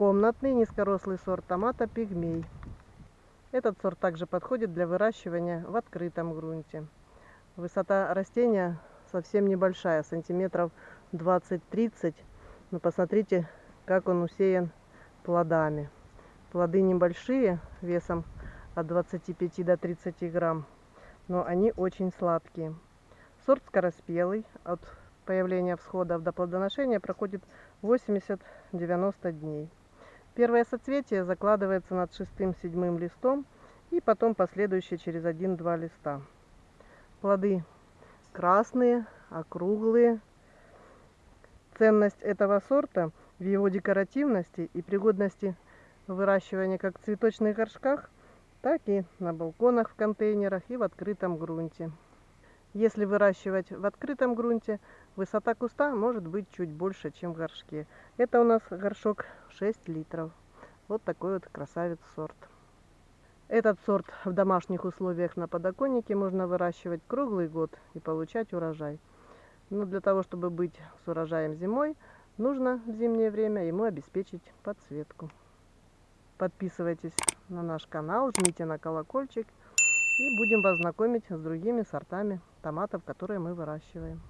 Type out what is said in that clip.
Комнатный низкорослый сорт томата пигмей. Этот сорт также подходит для выращивания в открытом грунте. Высота растения совсем небольшая, сантиметров 20-30. Но посмотрите, как он усеян плодами. Плоды небольшие, весом от 25 до 30 грамм, но они очень сладкие. Сорт скороспелый, от появления всходов до плодоношения проходит 80-90 дней. Первое соцветие закладывается над шестым-седьмым листом и потом последующие через один-два листа. Плоды красные, округлые. Ценность этого сорта в его декоративности и пригодности выращивания как в цветочных горшках, так и на балконах в контейнерах и в открытом грунте. Если выращивать в открытом грунте, высота куста может быть чуть больше, чем в горшке. Это у нас горшок 6 литров. Вот такой вот красавец сорт. Этот сорт в домашних условиях на подоконнике можно выращивать круглый год и получать урожай. Но для того, чтобы быть с урожаем зимой, нужно в зимнее время ему обеспечить подсветку. Подписывайтесь на наш канал, жмите на колокольчик и будем вас знакомить с другими сортами томатов, которые мы выращиваем.